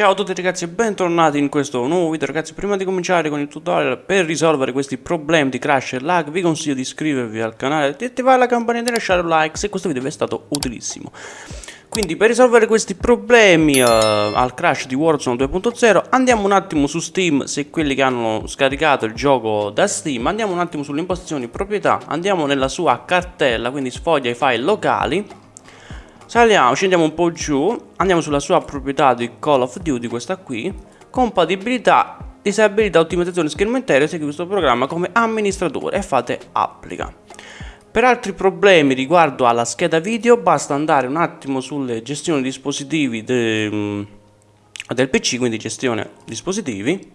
Ciao a tutti ragazzi e bentornati in questo nuovo video. Ragazzi prima di cominciare con il tutorial per risolvere questi problemi di crash e lag vi consiglio di iscrivervi al canale di attivare la campanella e lasciare un like se questo video vi è stato utilissimo. Quindi per risolvere questi problemi uh, al crash di Warzone 2.0 andiamo un attimo su Steam se quelli che hanno scaricato il gioco da Steam. Andiamo un attimo sulle impostazioni proprietà andiamo nella sua cartella quindi sfoglia i file locali Saliamo, scendiamo un po' giù, andiamo sulla sua proprietà di Call of Duty, questa qui, compatibilità, disabilità, ottimizzazione schermo intero, segui questo programma come amministratore e fate applica. Per altri problemi riguardo alla scheda video basta andare un attimo sulle gestioni dispositivi de, mm, del PC, quindi gestione dispositivi.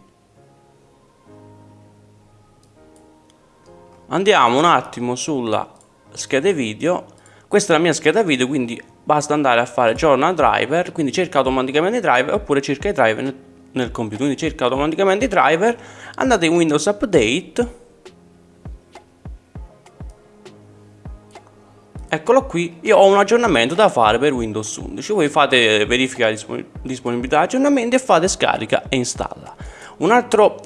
Andiamo un attimo sulla scheda video, questa è la mia scheda video quindi basta andare a fare journal driver, quindi cerca automaticamente i driver oppure cerca i driver nel, nel computer, quindi cerca automaticamente i driver, andate in Windows Update, eccolo qui, io ho un aggiornamento da fare per Windows 11, voi fate verifica disponibilità aggiornamenti e fate scarica e installa. Un altro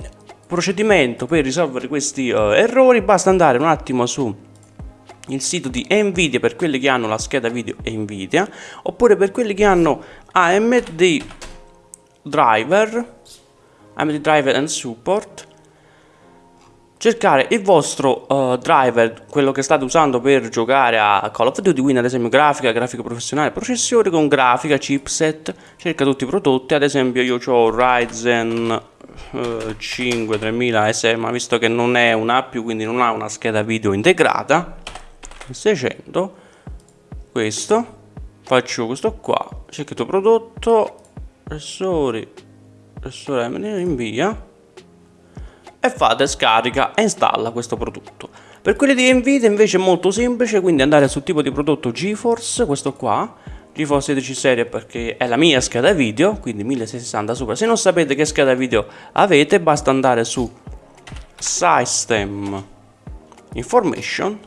procedimento per risolvere questi uh, errori, basta andare un attimo su il sito di Nvidia per quelli che hanno la scheda video Nvidia oppure per quelli che hanno AMD driver AMD driver and support. Cercare il vostro uh, driver, quello che state usando per giocare a Call of Duty, quindi ad esempio grafica, grafica professionale, processore con grafica, chipset, cerca tutti i prodotti, ad esempio io ho Ryzen uh, 5 3000 SM, ma visto che non è una più, quindi non ha una scheda video integrata, 600 questo faccio questo qua cerchiamo prodotto pressori pressore invia e fate scarica e installa questo prodotto. Per quelli di Nvidia invece è molto semplice quindi andare sul tipo di prodotto GeForce questo qua. GeForce 16 serie perché è la mia scheda video quindi 1660 Super. Se non sapete che scheda video avete basta andare su System Information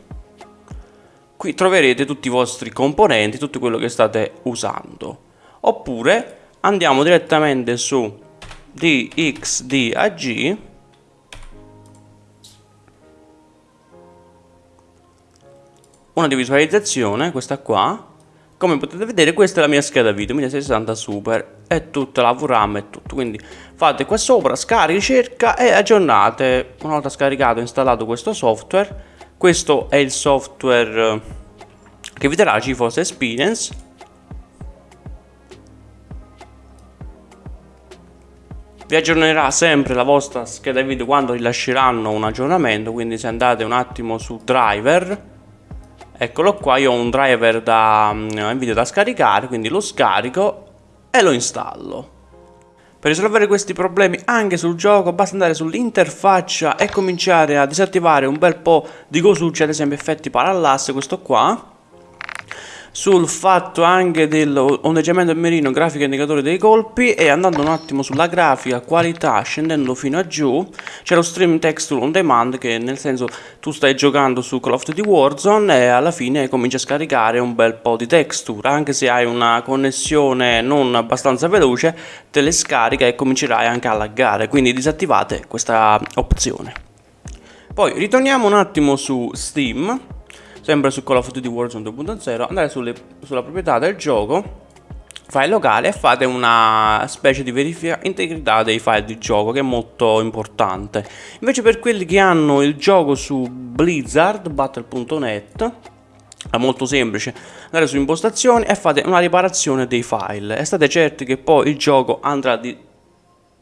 qui troverete tutti i vostri componenti, tutto quello che state usando. Oppure andiamo direttamente su DXDAG una di visualizzazione, questa qua. Come potete vedere questa è la mia scheda video 1060 Super e tutta la VRAM e tutto. Quindi fate qua sopra, scarica, ricerca e aggiornate. Una volta scaricato e installato questo software questo è il software eh, che vi darà GeForce Experience. Vi aggiornerà sempre la vostra scheda video quando rilasceranno un aggiornamento quindi se andate un attimo su driver eccolo qua io ho un driver da um, video da scaricare quindi lo scarico e lo installo per risolvere questi problemi anche sul gioco basta andare sull'interfaccia e cominciare a disattivare un bel po' di cosucce, ad esempio effetti parallasse, questo qua sul fatto anche dell'ondeggiamento merino grafica indicatore dei colpi e andando un attimo sulla grafica qualità scendendo fino a giù c'è lo stream texture on demand che nel senso tu stai giocando su Call of Duty Warzone e alla fine cominci a scaricare un bel po' di texture. Anche se hai una connessione non abbastanza veloce te le scarica e comincerai anche a laggare. Quindi disattivate questa opzione. Poi ritorniamo un attimo su Steam sempre su Call of Duty Warzone 2.0 andare sulle, sulla proprietà del gioco file locale e fate una specie di verifica integrità dei file di gioco che è molto importante. Invece per quelli che hanno il gioco su Blizzard Battle.net è molto semplice. Andare su impostazioni e fate una riparazione dei file. E state certi che poi il gioco andrà, di,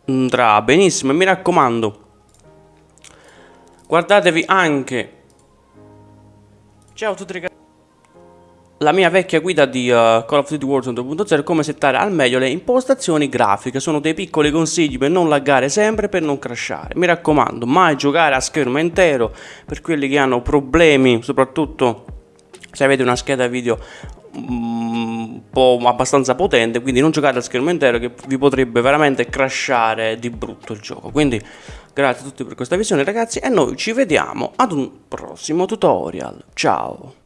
andrà benissimo. E mi raccomando guardatevi anche Ciao a tutti ragazzi la mia vecchia guida di uh, Call of Duty Warzone 2.0 è come settare al meglio le impostazioni grafiche, sono dei piccoli consigli per non laggare sempre, per non crashare. Mi raccomando, mai giocare a schermo intero per quelli che hanno problemi, soprattutto se avete una scheda video mm, un po' abbastanza potente, quindi non giocate a schermo intero che vi potrebbe veramente crashare di brutto il gioco. Quindi Grazie a tutti per questa visione ragazzi e noi ci vediamo ad un prossimo tutorial. Ciao!